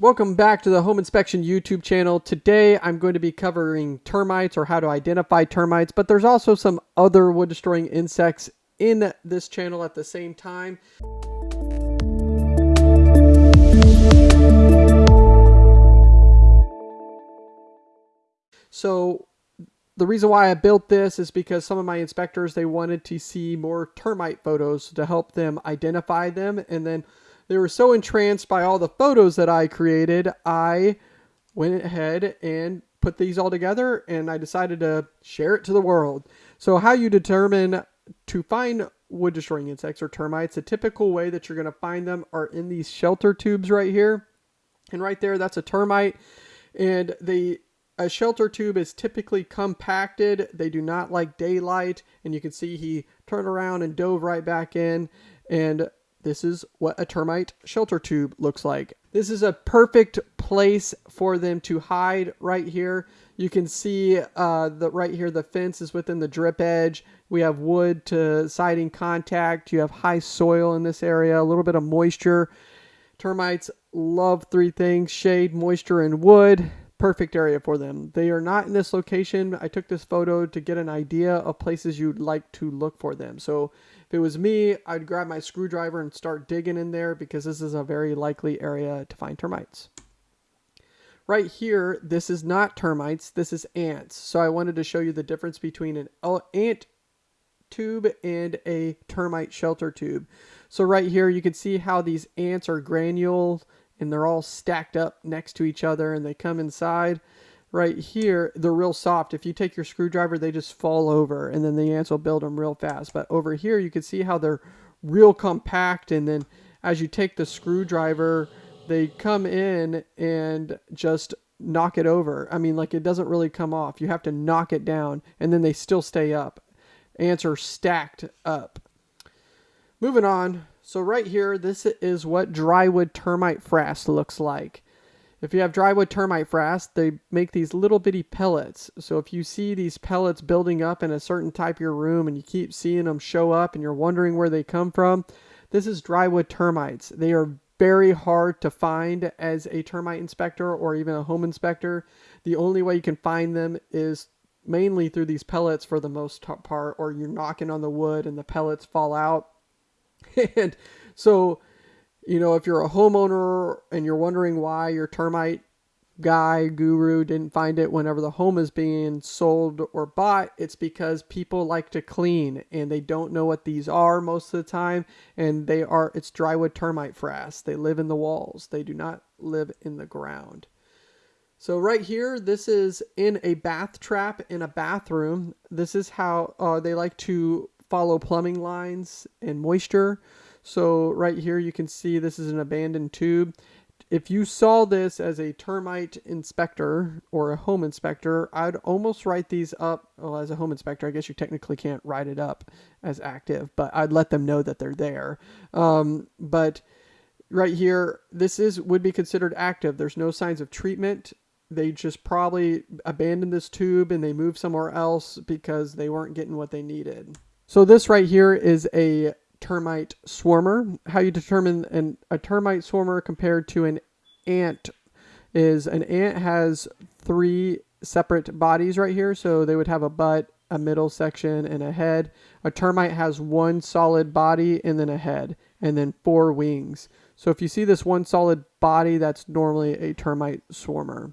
Welcome back to the Home Inspection YouTube channel. Today I'm going to be covering termites or how to identify termites, but there's also some other wood destroying insects in this channel at the same time. So the reason why I built this is because some of my inspectors, they wanted to see more termite photos to help them identify them and then they were so entranced by all the photos that I created, I went ahead and put these all together and I decided to share it to the world. So how you determine to find wood destroying insects or termites, a typical way that you're going to find them are in these shelter tubes right here. And right there, that's a termite. And the a shelter tube is typically compacted. They do not like daylight. And you can see he turned around and dove right back in. And this is what a termite shelter tube looks like. This is a perfect place for them to hide right here. You can see uh, the right here, the fence is within the drip edge. We have wood to siding contact. You have high soil in this area, a little bit of moisture. Termites love three things, shade, moisture, and wood perfect area for them. They are not in this location. I took this photo to get an idea of places you'd like to look for them. So if it was me, I'd grab my screwdriver and start digging in there because this is a very likely area to find termites. Right here, this is not termites, this is ants. So I wanted to show you the difference between an ant tube and a termite shelter tube. So right here, you can see how these ants are granule and they're all stacked up next to each other and they come inside right here they're real soft. If you take your screwdriver they just fall over and then the ants will build them real fast. But over here you can see how they're real compact and then as you take the screwdriver they come in and just knock it over. I mean like it doesn't really come off. You have to knock it down and then they still stay up. Ants are stacked up. Moving on. So right here, this is what drywood termite frass looks like. If you have drywood termite frass, they make these little bitty pellets. So if you see these pellets building up in a certain type of your room and you keep seeing them show up and you're wondering where they come from, this is drywood termites. They are very hard to find as a termite inspector or even a home inspector. The only way you can find them is mainly through these pellets for the most part, or you're knocking on the wood and the pellets fall out and so, you know, if you're a homeowner and you're wondering why your termite guy guru didn't find it whenever the home is being sold or bought it's because people like to clean and they don't know what these are most of the time. And they are it's drywood termite frass. They live in the walls. They do not live in the ground. So right here this is in a bath trap in a bathroom. This is how uh, they like to follow plumbing lines and moisture. So right here you can see this is an abandoned tube. If you saw this as a termite inspector or a home inspector, I'd almost write these up. Well, as a home inspector, I guess you technically can't write it up as active, but I'd let them know that they're there. Um, but right here, this is would be considered active. There's no signs of treatment they just probably abandoned this tube and they moved somewhere else because they weren't getting what they needed. So this right here is a termite swarmer. How you determine an, a termite swarmer compared to an ant is an ant has three separate bodies right here. So they would have a butt, a middle section, and a head. A termite has one solid body and then a head, and then four wings. So if you see this one solid body, that's normally a termite swarmer.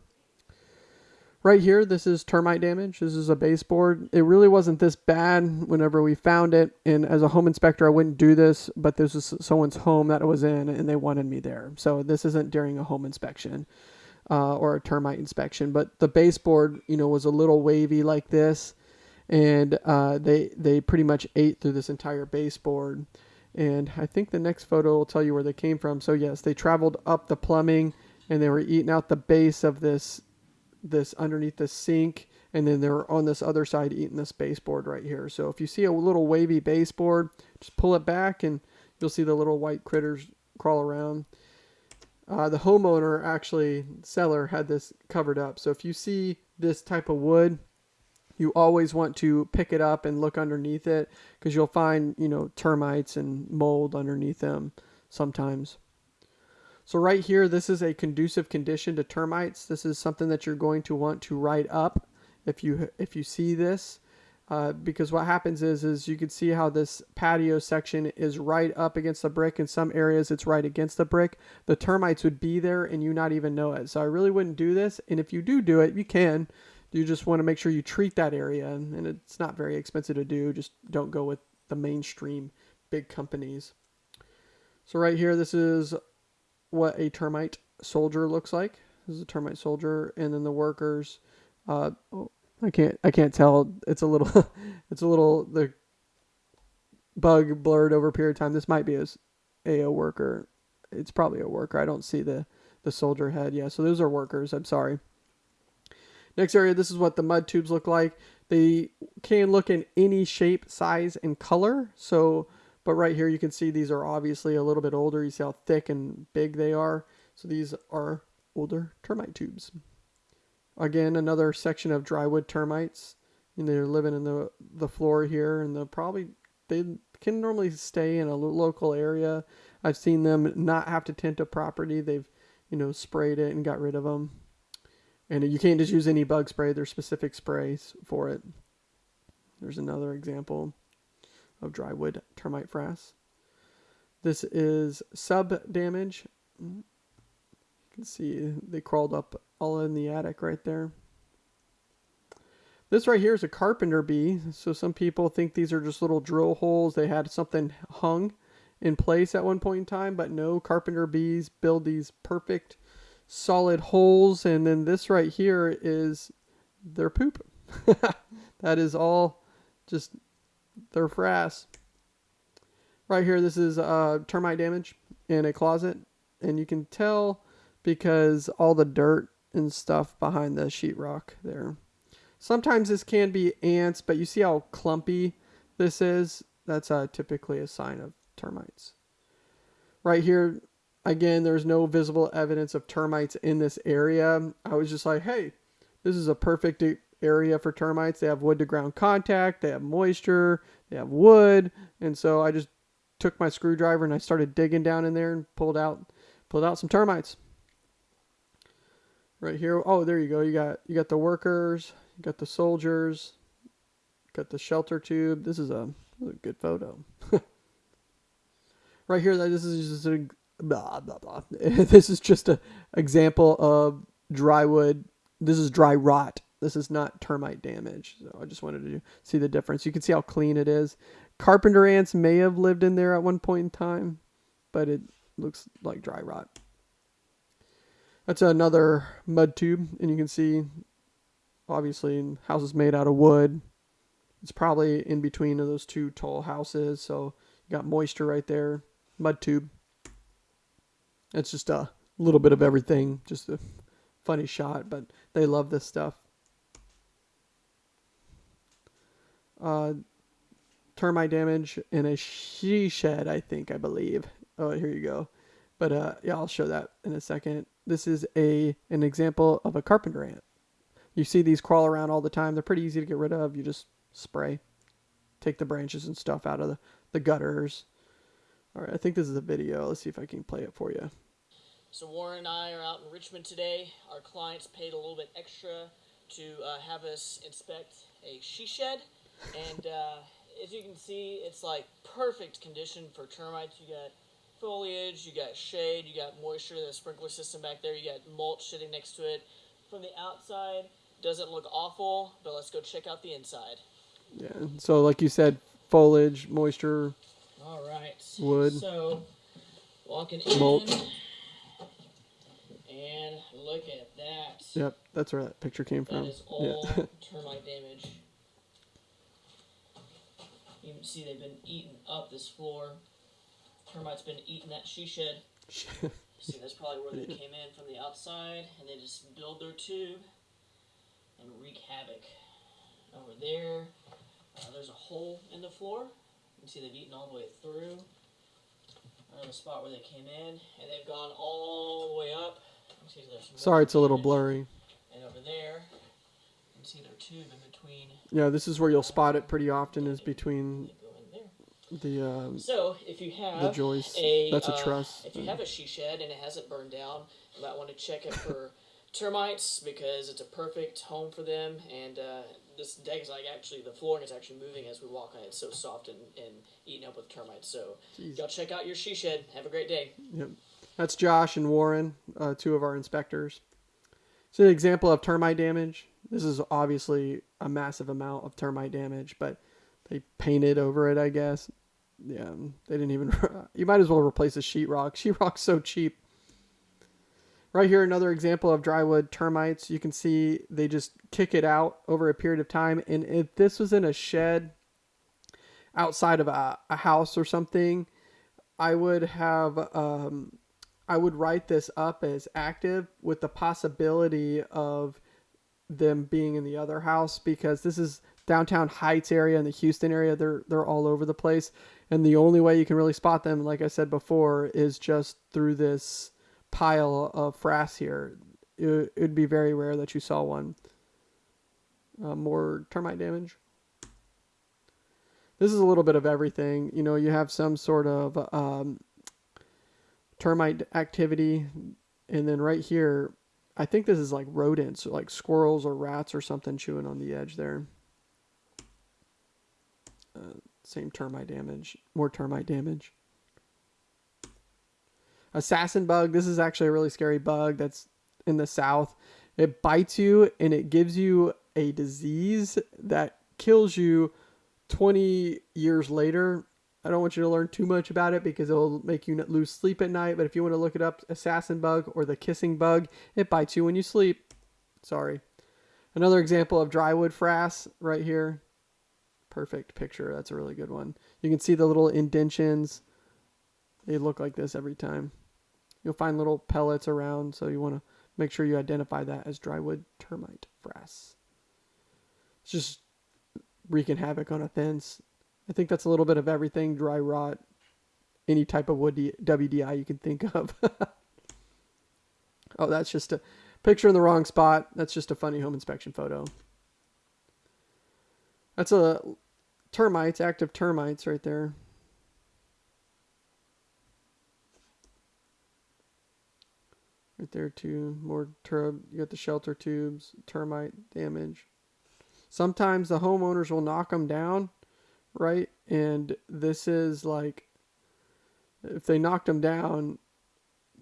Right here, this is termite damage. This is a baseboard. It really wasn't this bad whenever we found it. And as a home inspector, I wouldn't do this, but this was someone's home that it was in and they wanted me there. So this isn't during a home inspection uh, or a termite inspection. But the baseboard, you know, was a little wavy like this. And uh, they, they pretty much ate through this entire baseboard. And I think the next photo will tell you where they came from. So yes, they traveled up the plumbing and they were eating out the base of this this underneath the sink and then they're on this other side eating this baseboard right here. So if you see a little wavy baseboard, just pull it back and you'll see the little white critters crawl around. Uh, the homeowner, actually, seller, had this covered up. So if you see this type of wood, you always want to pick it up and look underneath it because you'll find, you know, termites and mold underneath them sometimes. So right here, this is a conducive condition to termites. This is something that you're going to want to write up if you if you see this. Uh, because what happens is is you can see how this patio section is right up against the brick. In some areas it's right against the brick. The termites would be there and you not even know it. So i really wouldn't do this. And if you do do it you can. You just want to make sure you treat that area. And, and it's not very expensive to do. Just don't go with the mainstream big companies. So right here this is what a termite soldier looks like this is a termite soldier and then the workers uh, oh, I can't I can't tell. It's a little it's a little the bug blurred over a period of time. This might be a, a worker. It's probably a worker. I don't see the the soldier head. Yeah, so those are workers. I'm sorry. Next area, this is what the mud tubes look like. They can look in any shape, size, and color. So, but right here you can see these are obviously a little bit older. You see how thick and big they are. So these are older termite tubes. Again, another section of drywood termites. And they're living in the the floor here, and they'll probably they can normally stay in a local area. I've seen them not have to tint a property. They've you know sprayed it and got rid of them. And you can't just use any bug spray. There's specific sprays for it. There's another example of drywood termite frass. This is sub damage. You can see they crawled up all in the attic right there. This right here is a carpenter bee. So some people think these are just little drill holes. They had something hung in place at one point in time, but no, carpenter bees build these perfect solid holes. And then this right here is their poop. that is all just frass. Right here, this is uh, termite damage in a closet. And you can tell because all the dirt and stuff behind the sheetrock there. Sometimes this can be ants, but you see how clumpy this is? That's uh, typically a sign of termites. Right here, again, there's no visible evidence of termites in this area. I was just like, hey, this is a perfect area for termites. They have wood to ground contact, they have moisture, they have wood. And so I just took my screwdriver and I started digging down in there and pulled out pulled out some termites right here. Oh, there you go. You got you got the workers, you got the soldiers, got the shelter tube. This is a, a good photo. right here, this is just a blah blah blah. this is just a example of dry wood. This is dry rot. This is not termite damage. So I just wanted to see the difference. You can see how clean it is. Carpenter ants may have lived in there at one point in time, but it looks like dry rot. That's another mud tube, and you can see, obviously, houses made out of wood. It's probably in between of those two tall houses, so you got moisture right there. Mud tube. It's just a little bit of everything, just a funny shot, but they love this stuff. Uh, termite damage in a she shed, I think, I believe. Oh, here you go. But uh, yeah, I'll show that in a second. This is a an example of a carpenter ant. You see these crawl around all the time. They're pretty easy to get rid of. You just spray, take the branches and stuff out of the, the gutters. All right, I think this is a video. Let's see if I can play it for you. So Warren and I are out in Richmond today. Our clients paid a little bit extra to uh, have us inspect a she shed, and uh, as you can see, it's like perfect condition for termites. You got foliage, you got shade, you got moisture, the sprinkler system back there, you got mulch sitting next to it. From the outside, doesn't look awful, but let's go check out the inside. Yeah, so like you said, foliage, moisture. All right. Wood. So, walking in. Mulch. And look at that. Yep, that's where that picture came from. That is all yeah. termite damage. You can see they've been eating up this floor. Termites been eating that she shed. See, that's probably where they came in from the outside, and they just build their tube and wreak havoc. Over there, uh, there's a hole in the floor. You can see they've eaten all the way through. Another spot where they came in, and they've gone all the way up. See, Sorry, it's a little blurry. And over there, you can see their tube between. Yeah, this is where you'll spot it pretty often is between the um, So if you have the joist. a That's a uh, truss. if you have a she shed and it hasn't burned down, you might want to check it for termites because it's a perfect home for them. And uh, this deck is like actually the flooring is actually moving as we walk on it. It's so soft and, and eaten up with termites. So Jeez. y'all check out your she shed. Have a great day. Yep. That's Josh and Warren, uh, two of our inspectors. It's an example of termite damage. This is obviously a massive amount of termite damage, but they painted over it, I guess. Yeah, they didn't even. you might as well replace the sheetrock. Sheetrock's so cheap. Right here, another example of drywood termites. You can see they just kick it out over a period of time. And if this was in a shed outside of a, a house or something, I would have um, I would write this up as active with the possibility of them being in the other house because this is downtown Heights area and the Houston area. They're they're all over the place, and the only way you can really spot them, like I said before, is just through this pile of frass here. It would be very rare that you saw one. Uh, more termite damage. This is a little bit of everything. You know, you have some sort of um, termite activity, and then right here, I think this is like rodents, like squirrels or rats or something chewing on the edge there. Uh, same termite damage, more termite damage. Assassin bug. This is actually a really scary bug that's in the south. It bites you and it gives you a disease that kills you 20 years later. I don't want you to learn too much about it because it'll make you lose sleep at night. But if you want to look it up, assassin bug or the kissing bug, it bites you when you sleep. Sorry. Another example of drywood frass right here. Perfect picture. That's a really good one. You can see the little indentions. They look like this every time. You'll find little pellets around, so you want to make sure you identify that as drywood termite frass. It's just wreaking havoc on a fence. I think that's a little bit of everything dry rot, any type of wood WDI you can think of. oh, that's just a picture in the wrong spot. That's just a funny home inspection photo. That's a termites, active termites right there. Right there too. More tur you got the shelter tubes, termite damage. Sometimes the homeowners will knock them down, right? And this is like if they knocked them down,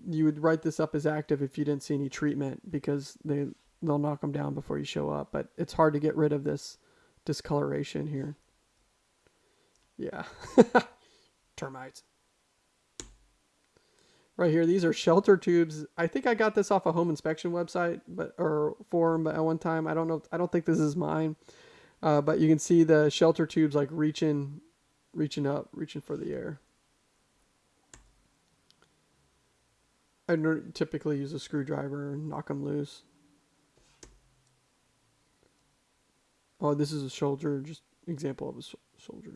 you would write this up as active if you didn't see any treatment because they they'll knock them down before you show up. But it's hard to get rid of this discoloration here. Yeah. Termites. Right here, these are shelter tubes. I think I got this off a home inspection website, but or forum, but at one time I don't know. I don't think this is mine, uh, but you can see the shelter tubes like reaching, reaching up, reaching for the air. I typically use a screwdriver and knock them loose. Oh, this is a soldier, just example of a soldier.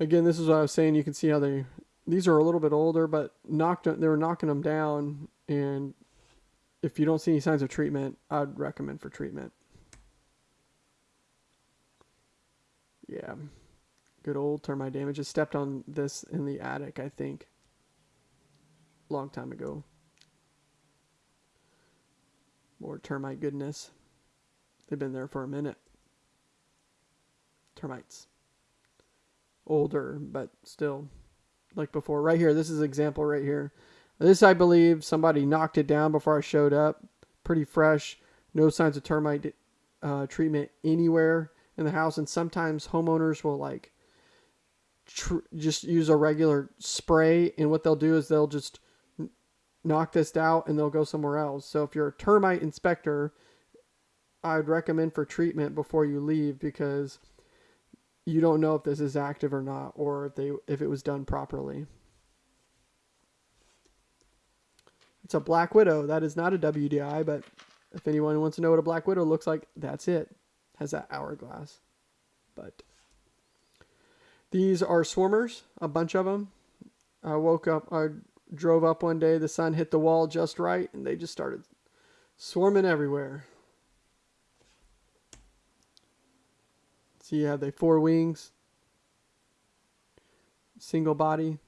Again, this is what I was saying. You can see how they, these are a little bit older, but knocked, they were knocking them down. And if you don't see any signs of treatment, I'd recommend for treatment. Yeah. Good old termite damage. I stepped on this in the attic, I think. Long time ago. More termite goodness. They've been there for a minute. Termites. Older, but still like before. Right here, this is an example right here. This, I believe, somebody knocked it down before I showed up. Pretty fresh. No signs of termite uh, treatment anywhere in the house. And sometimes homeowners will like just use a regular spray. And what they'll do is they'll just knock this out and they'll go somewhere else. So if you're a termite inspector, I'd recommend for treatment before you leave because you don't know if this is active or not or if they if it was done properly. It's a black widow. That is not a WDI, but if anyone wants to know what a black widow looks like, that's it. Has that hourglass. But these are swarmers, a bunch of them. I woke up, I drove up one day, the sun hit the wall just right, and they just started swarming everywhere. So you have four wings, single body,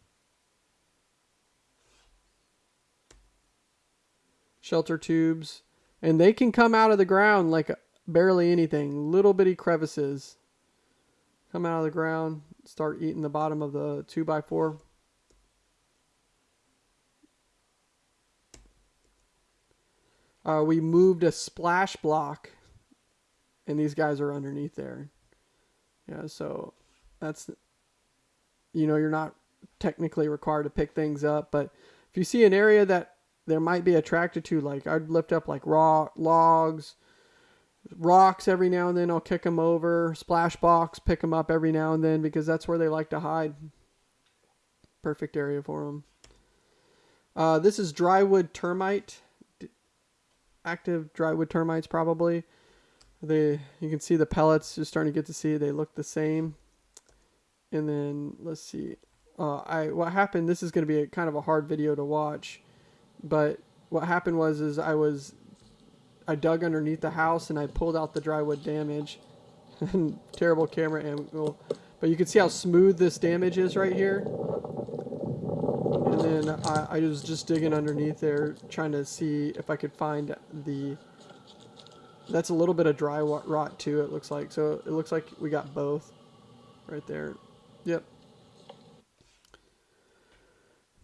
shelter tubes, and they can come out of the ground like barely anything. Little bitty crevices come out of the ground, start eating the bottom of the two by four. Uh, we moved a splash block, and these guys are underneath there. Yeah, so that's, you know, you're not technically required to pick things up, but if you see an area that there might be attracted to, like I'd lift up like raw logs, rocks every now and then. I'll kick them over. Splash box, pick them up every now and then because that's where they like to hide. Perfect area for them. Uh, this is drywood termite active drywood termites probably. They you can see the pellets just starting to get to see they look the same. And then let's see. Uh, I what happened? This is going to be a kind of a hard video to watch, but what happened was is I was I dug underneath the house and I pulled out the drywood damage. Terrible camera angle, but you can see how smooth this damage is right here. And then I, I was just digging underneath there, trying to see if I could find the... That's a little bit of dry rot too, it looks like. So it looks like we got both right there. Yep.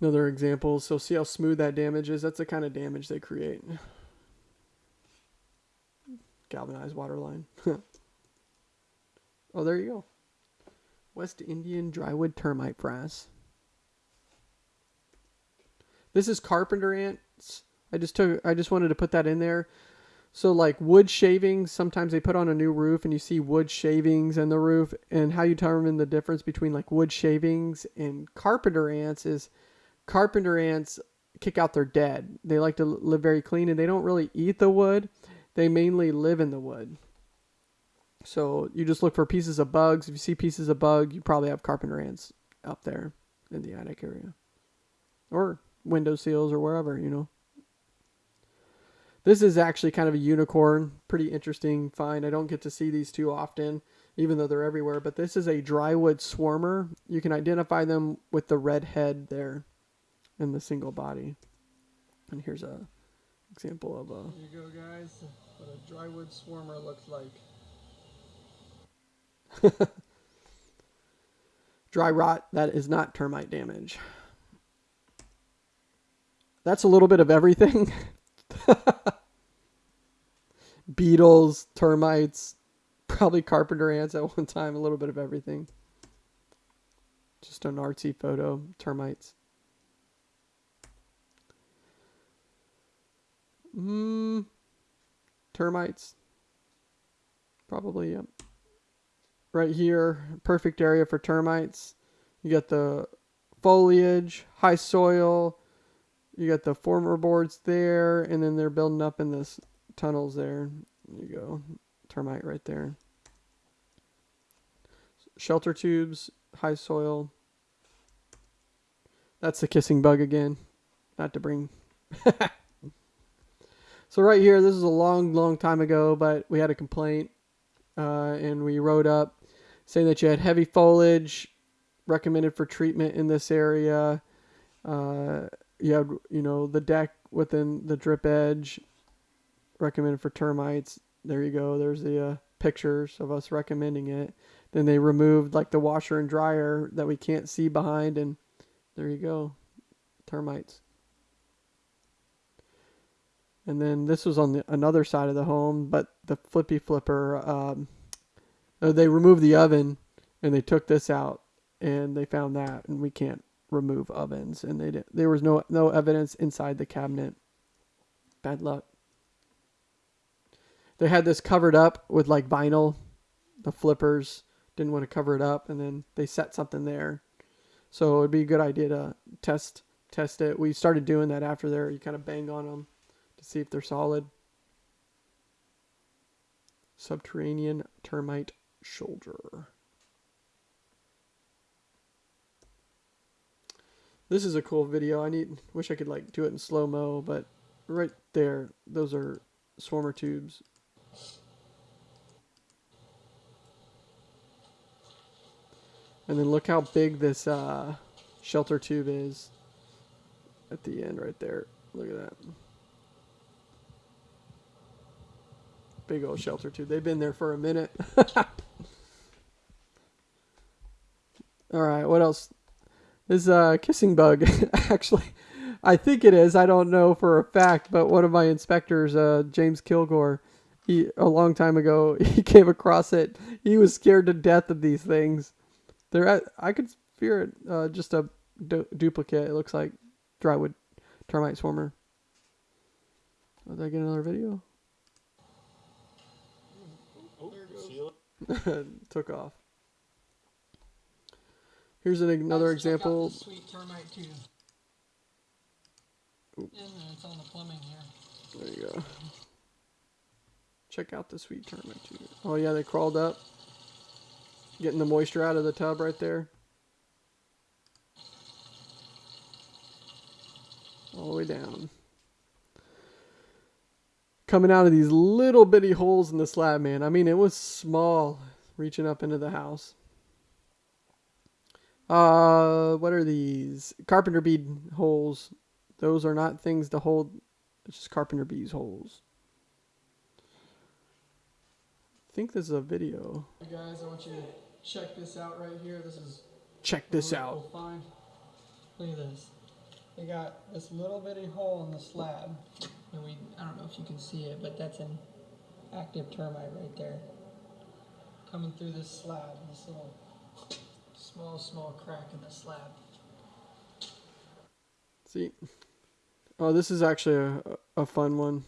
Another example. So see how smooth that damage is? That's the kind of damage they create. Galvanized water line. oh, there you go. West Indian drywood termite frass. This is carpenter ants. I just took I just wanted to put that in there. So like wood shavings, sometimes they put on a new roof and you see wood shavings in the roof and how you determine the difference between like wood shavings and carpenter ants is carpenter ants kick out their dead. They like to live very clean and they don't really eat the wood. They mainly live in the wood. So you just look for pieces of bugs. If you see pieces of bug, you probably have carpenter ants up there in the attic area. Or window seals or wherever, you know. This is actually kind of a unicorn, pretty interesting find. I don't get to see these too often, even though they're everywhere. But this is a drywood swarmer. You can identify them with the red head there in the single body. And here's a example of a. You go, guys. What a drywood swarmer looks like. Dry rot, that is not termite damage. That's a little bit of everything. Beetles, termites, probably carpenter ants at one time, a little bit of everything. Just an artsy photo, termites. Hmm. Termites. Probably, yep. Right here, perfect area for termites. You got the foliage, high soil, you got the former boards there, and then they're building up in this tunnels there. There you go. Termite right there. Shelter tubes, high soil. That's the kissing bug again. Not to bring... so right here, this is a long, long time ago, but we had a complaint. Uh, and we wrote up saying that you had heavy foliage recommended for treatment in this area. Uh, you had you know the deck within the drip edge recommended for termites there you go there's the uh, pictures of us recommending it then they removed like the washer and dryer that we can't see behind and there you go termites and then this was on the another side of the home but the flippy flipper um, uh, they removed the oven and they took this out and they found that and we can't remove ovens, and they did, there was no no evidence inside the cabinet. Bad luck. They had this covered up with like vinyl. The flippers didn't want to cover it up, and then they set something there. So it'd be a good idea to test test it. We started doing that after there. You kind of bang on them to see if they're solid. Subterranean termite shoulder. This is a cool video. I need wish I could like do it in slow mo, but right there, those are swarmer tubes. And then look how big this uh, shelter tube is at the end right there. Look at that. Big old shelter too. They've been there for a minute. All right, what else? Is a kissing bug. Actually, I think it is. I don't know for a fact, but one of my inspectors, uh, James Kilgore, he a long time ago, he came across it. He was scared to death of these things. They're at, I could fear it. Uh, just a du- duplicate. It looks like drywood termite swarmer. Did I get another video? Oh, seal it. Took off. Here's an, another Guys, check out example. sweet termite tube. Oop. It's on the plumbing here. There you go. Check out the sweet termite too. Oh yeah, they crawled up, getting the moisture out of the tub right there. All the way down. Coming out of these little bitty holes in the slab, man. I mean, it was small, reaching up into the house. Uh, what are these? Carpenter bead holes. Those are not things to hold. It's just carpenter bees holes. I think this is a video. Hey guys, I want you to check this out right here. This is Check this out. find. Look at this. They got this little bitty hole in the slab. And we I don't know if you can see it, but that's an active termite right there. Coming through this slab, this little small, small crack in the slab. See. Oh, this is actually a, a fun one.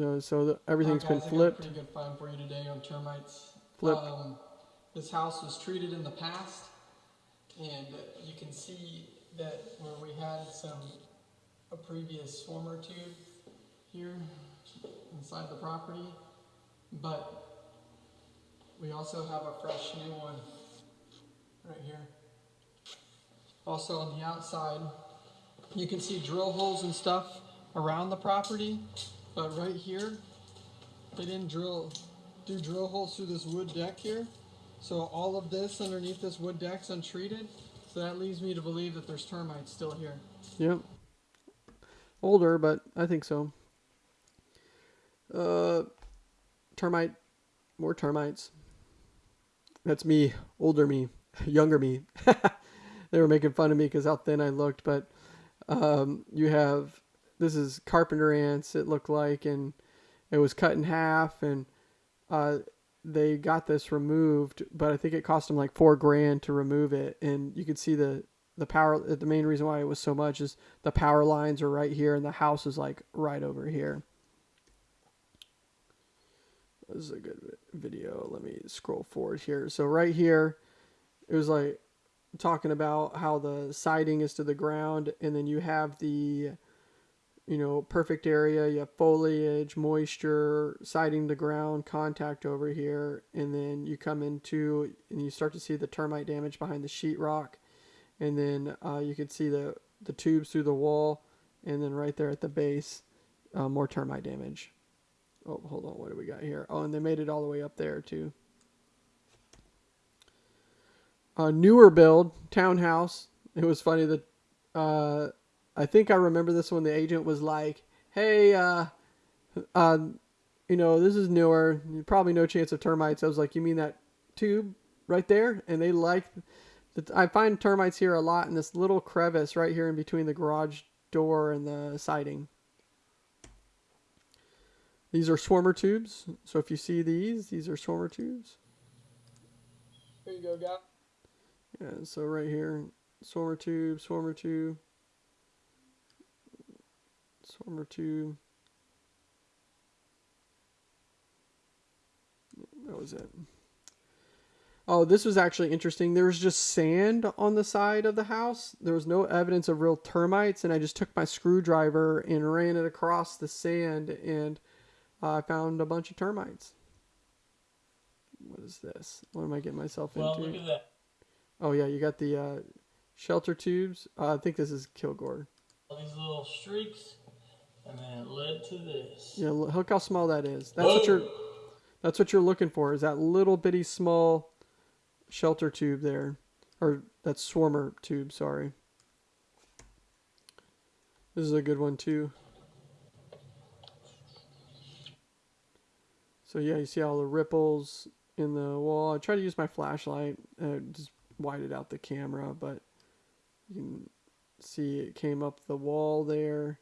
Uh, so the, everything's been guys, a flipped. pretty good find for you today on termites. Flipped. Um, this house was treated in the past, and you can see that where we had some a previous swarmer tube here inside the property, but we also have a fresh new one right here. Also on the outside, you can see drill holes and stuff around the property, but right here, they didn't drill do drill holes through this wood deck here. So all of this underneath this wood deck's untreated. So that leads me to believe that there's termites still here. Yep. Older, but I think so. Uh, termite, more termites. That's me, older me, younger me. they were making fun of me because how thin I looked, but um, you have this is carpenter ants. It looked like, and it was cut in half, and uh, they got this removed, but I think it cost them like four grand to remove it, and you can see the the power. The main reason why it was so much is the power lines are right here, and the house is like right over here. This is a good video. Let me scroll forward here. So right here, it was like talking about how the siding is to the ground, and then you have the, you know, perfect area. You have foliage, moisture, siding the ground, contact over here, and then you come into and you start to see the termite damage behind the sheetrock, and then uh, you can see the the tubes through the wall, and then right there at the base, uh, more termite damage. Oh, hold on. What do we got here? Oh, and they made it all the way up there too. A newer build townhouse. It was funny that uh, I think I remember this when the agent was like, "Hey, uh, uh, you know, this is newer. Probably no chance of termites." I was like, "You mean that tube right there?" And they like. I find termites here a lot in this little crevice right here in between the garage door and the siding. These are swarmer tubes. So if you see these, these are swarmer tubes. Here you go, guy. Yeah, so right here, swarmer tube, swarmer tube, swarmer tube. That was it. Oh, this was actually interesting. There was just sand on the side of the house. There was no evidence of real termites, and I just took my screwdriver and ran it across the sand, and uh, I found a bunch of termites. What is this? What am I getting myself Well, into? look at that. Oh yeah, you got the uh, shelter tubes. Uh, I think this is Kilgore. All these little streaks, and then it led to this. Yeah, look how small that is. That's what you're. That's what you're looking for. Is that little bitty small shelter tube there? Or that swarmer tube, sorry. This is a good one too. So yeah, you see all the ripples in the wall. I try to use my flashlight, uh, just whited out the camera, but you can see it came up the wall there.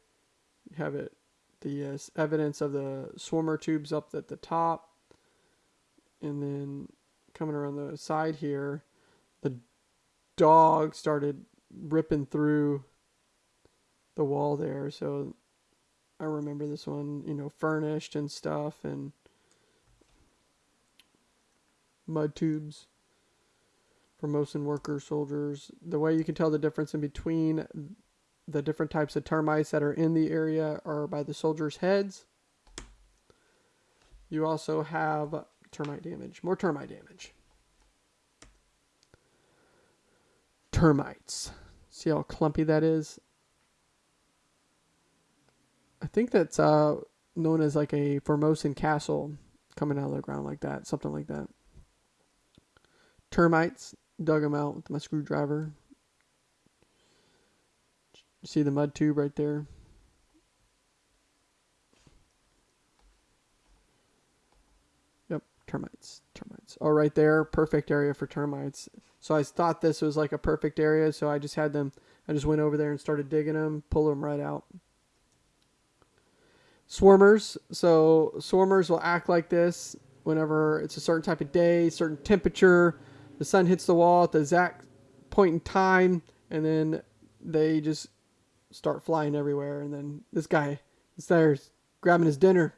You have it, the uh, evidence of the swarmer tubes up at the top, and then coming around the side here, the dog started ripping through the wall there. So I remember this one, you know, furnished and stuff, and mud tubes Formosan worker soldiers. The way you can tell the difference in between the different types of termites that are in the area are by the soldiers' heads. You also have termite damage, more termite damage. Termites. See how clumpy that is? I think that's uh, known as like a Formosan castle coming out of the ground like that, something like that termites. Dug them out with my screwdriver. See the mud tube right there? Yep, termites. Termites. Oh, right there. Perfect area for termites. So I thought this was like a perfect area, so I just had them, I just went over there and started digging them, pull them right out. Swarmers. So swarmers will act like this whenever it's a certain type of day, certain temperature the sun hits the wall at the exact point in time, and then they just start flying everywhere. And then this guy is there grabbing his dinner,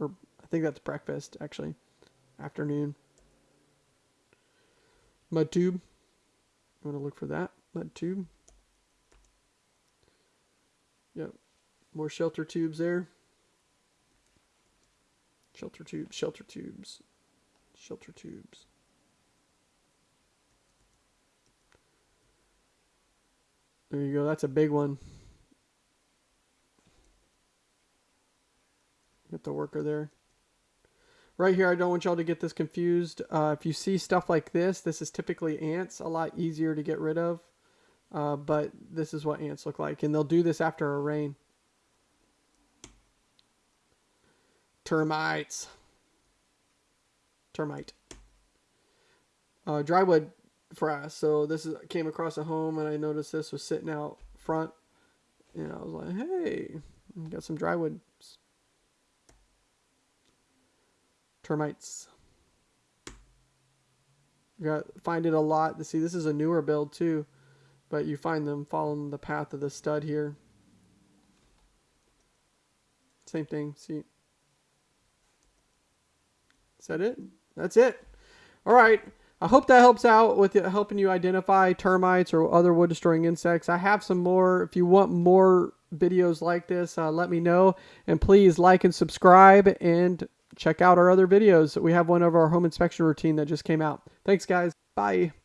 or I think that's breakfast actually, afternoon. Mud tube. Want to look for that mud tube. Yep, more shelter tubes there. Shelter tubes, shelter tubes, shelter tubes. There you go. That's a big one. Get the worker there. Right here, I don't want y'all to get this confused. Uh, if you see stuff like this, this is typically ants. A lot easier to get rid of. Uh, but this is what ants look like. And they'll do this after a rain. Termites. Termite. Uh, drywood frass. So this is came across a home and I noticed this was sitting out front, and I was like, "Hey, got some drywood termites." You got find it a lot to see. This is a newer build too, but you find them following the path of the stud here. Same thing. See. Is that it? That's it. All right. I hope that helps out with helping you identify termites or other wood destroying insects. I have some more. If you want more videos like this, uh, let me know. And please like and subscribe and check out our other videos. We have one of our home inspection routine that just came out. Thanks, guys. Bye.